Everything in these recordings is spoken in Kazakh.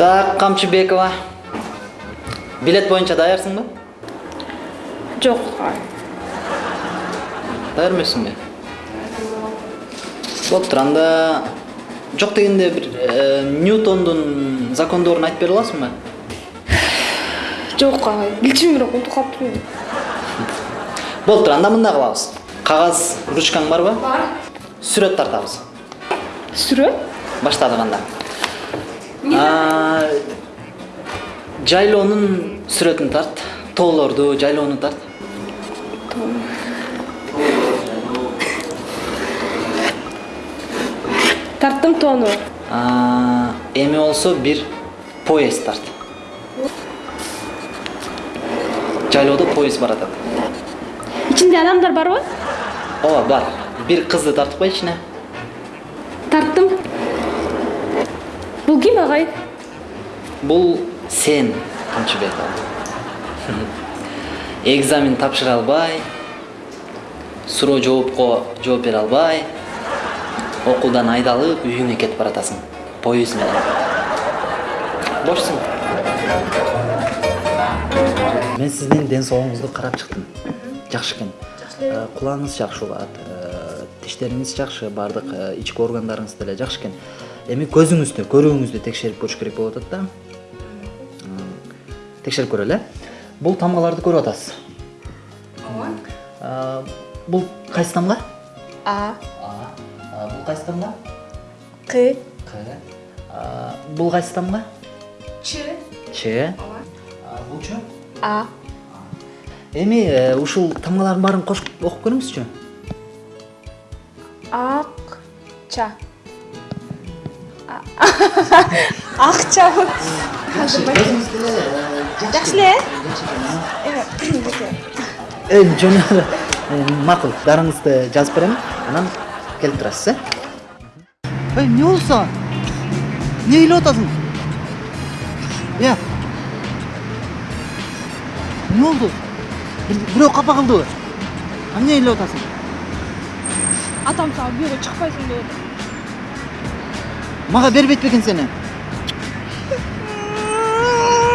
так камчыбекова. Билет боюнча даярсыңбы жок даяр эмессиңби болуптур анда жок дегенде бир э, ньютондун закондорун айтып бере аласыңбы жок агай килчим бирок унутуп калыптырмын болуптур анда мындай кылабыз кагаз ручкаң барбы бар. Сүрөт тартабыз сүрөт баштадык анда. Жайлоонун сүрөтүн тарт тоолорду жайлоону тарт тарттым тоону эми болсо бир поезд тарт жайлоодо поезд баратат ичинде адамдар барбы ооба бар бир кызды тартып кой ичине тарттым бул ким агай? Бул сен камчыбекова экзамен тапшыра албай суроо жоопко жооп бере албай окуудан айдалып үйүңө кетип баратасың поезд менен. Бошсуң мен сиздин ден соолугуңузду карап чыктым. Жакшы экен. Э, кулагыңыз жакшы угат э, тиштериңиз жакшы. Баардык э, ички органдарыңыз деле жакшы экен эми көзүңүздү көрүүңүздү текшерип көрүш керек болуп атат да. М, текшерип көрөлү э бул тамгаларды көрүп атасыз. Ооба. Бул кайсы тамга? А. А бул кайсы тамга? К. К. А, бул кайсы тамга? Ч. Ч. А, булчу а. Эми э, ушул тамгалардын баарын кошуп окуп көрүңүзчү? Ак ча акчабы жакшы эле э жөн эле макул дарыңызды жазып берем анан келип турасыз э эй эмне болду сага эмне ыйлап атасың э эмне болду бирөө капа кылдыбы эмне ыйлап атасың атам сага бүйөгө чыкпайсың деп атат мага бербейт бекен сени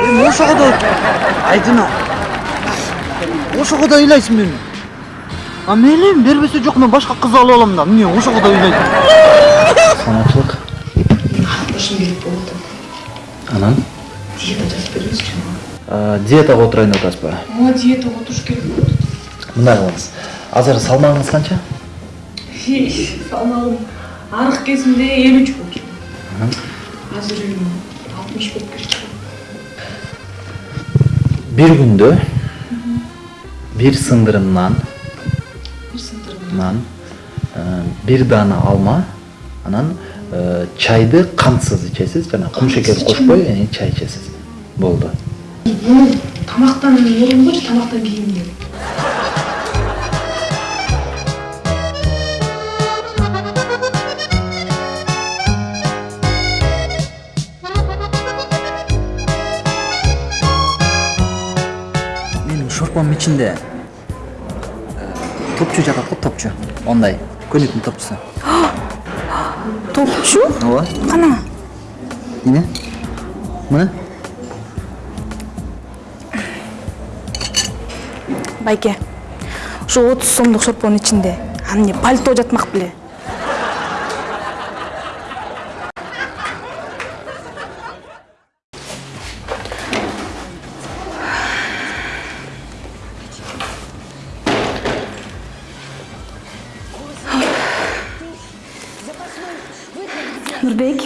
эми ошого да айдына ошого да ыйлайсың мени а мейли бербесе жок мен башка кыз алып алам да эмне ошого да ыйлайсың саламатчылык башым келип болуп атат анан диета жазып бериңизчи диетага отурайын деп атасызбы ооба диетага отуруш керек атат мындай кылыңыз азыр салмагыңыз канча салмагым арык кезимде элүү үч болчу азыр эми алтымыш болуп кетти бир күндө бир сындырым нан бир сындырым нан бир даана алма анан чайды кантсыз ичесиз жана кум шекер кошпой чай ичесиз болду тамактан мурун койчу тамактан кийин шорпомдун ичинде топчу жатат го топчу мондай көнүктүн топчусу топчу ооба кана эмне мына байке ошо отуз сомдук шорпонун ичинде аны эмне пальто жатмак беле нурбек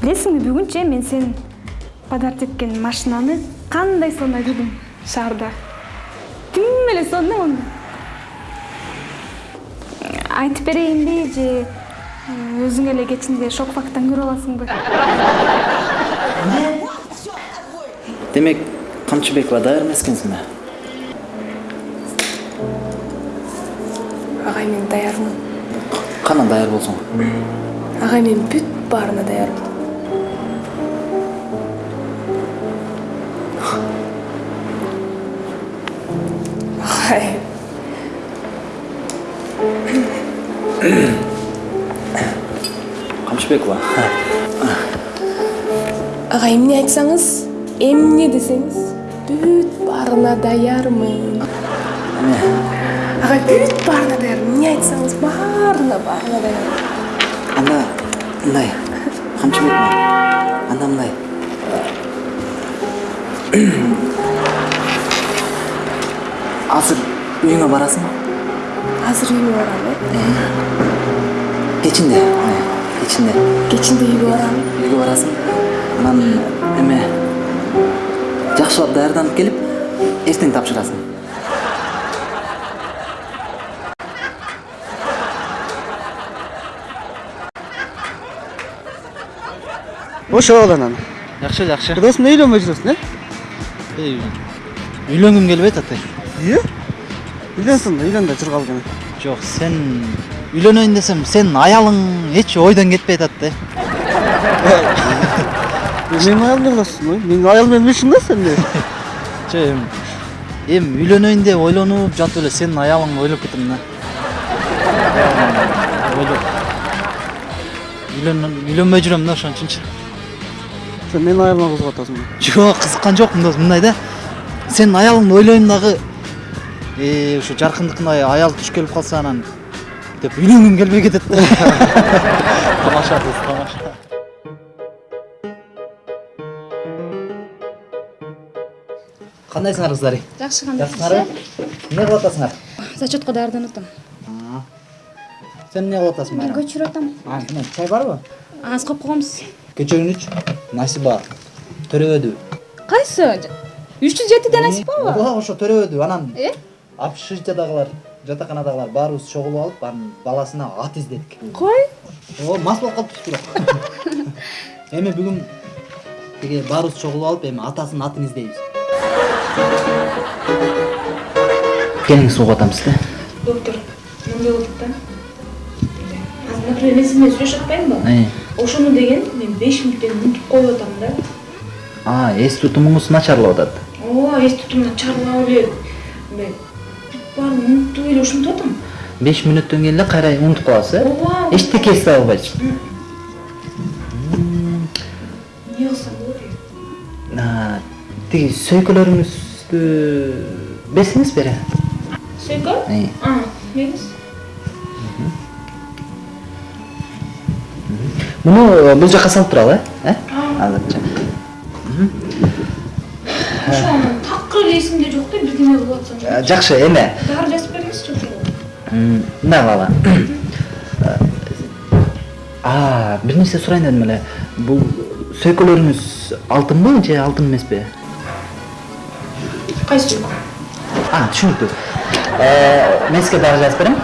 билесиңби бүгүнчү мен сен подарок эткен машинаны кандай сонун көрдүм шаарда ким эле сонун оны. Айтып берейинби же өзүң эле кечинде шок фактан көрүп аласыңбы демек камчыбекова даяр эмес экенсиңби агай мен даярмын кана даяр болсоң агай мен бүт баарына даярмын. Агай камчыбекова ага эмне айтсаңыз эмне десеңиз бүт баарына даярмын. Ага бүт баарына даярмын. Эмне айтсаңыз баарына баарына даярмын. Анда мындай камчы мырза анда мындай азыр үйүңө барасың азыр үйгө барам э? Кечинде кечинде. Кечинде үйгө барам. Үйгө барасың. Анан эме жакшылап даярданып келип эртең тапшырасың. Ошол анан жакшы жакшы эмне үйлөнбөй жүрөсүң э үйлөнгүм келбейт атай ие үйлөнсүң үйлөн да кал кene жок сен үйлөнөйүн десем сенин аялың эч ойдон кетпей атат да менин аялым кыласың ой менин аялым менен эмне да сен жок эми эми үйлөнөйүн деп ойлонуп жатып эле сенин аялыңды ойлоп кеттим да ойлоп үйлөн үйлөнбөй жүрөм да ошон үчүнчү сен менин аялыма кызыгып атасың да жок кызыккан жокмун досум мындай да. Сенин аялыңды ойлойм дагы э ушу жаркындыкындай аял туш келип калса анан деп үйлөнгүм келбей кетет да тамаша дос тамаша. Кандайсыңар кыздар жакшы жакшысыңарбы эмне кылып атасыңар? Зачетко даярданып атам сен эмне кылып атасың мен көчүрүп атам. А, мына чай барбы аз коюп койгонбуз кечөгүнүч насиба төрөбөдү кайсы үч жүз жетиде насипабы ооба ошо төрөбөдү анан общежитиядагылар жатаканадагылар баарыбыз чогулуп алып анын баласына ат издедик кой ооба мас болуп калыппыз бирок эми бүгүн тиги баарыбыз чогулуп алып эми атасынын атын издейбиз кениң сууга атабыз да доктор мындай болуп да азыр например мен сиз менен сүйлөшүп атпаймынбы ошону деген беш мүнөттөн унутуп коюп атам да а эс тутумуңуз начарлап атат ооба эс тутум начарлап эле мындай баарын унутуп эле ушинтип атам беш мүнөттөн кийин эле кайра унутуп каласыз э ооба эчтеке эстей албайсыз эмне кылсам болот А, тиги сөйкөлөрүңүздү берсеңиз бери сөйкө Э. бериңиз муну э, бул жака салып туралы э э азырча ошо анан такыр эле эсимде жок да бирдеме кылып атсам Э, жакшы эме дары жазып бериңизчи ошо м, мындай кылалы а бир нерсе сурайын дедим эле бул сөйкөлөрүңүз алтынбы же алтын эмеспи кайсы сөйкө а түшүнүктүү мен сизге дагы жазып берем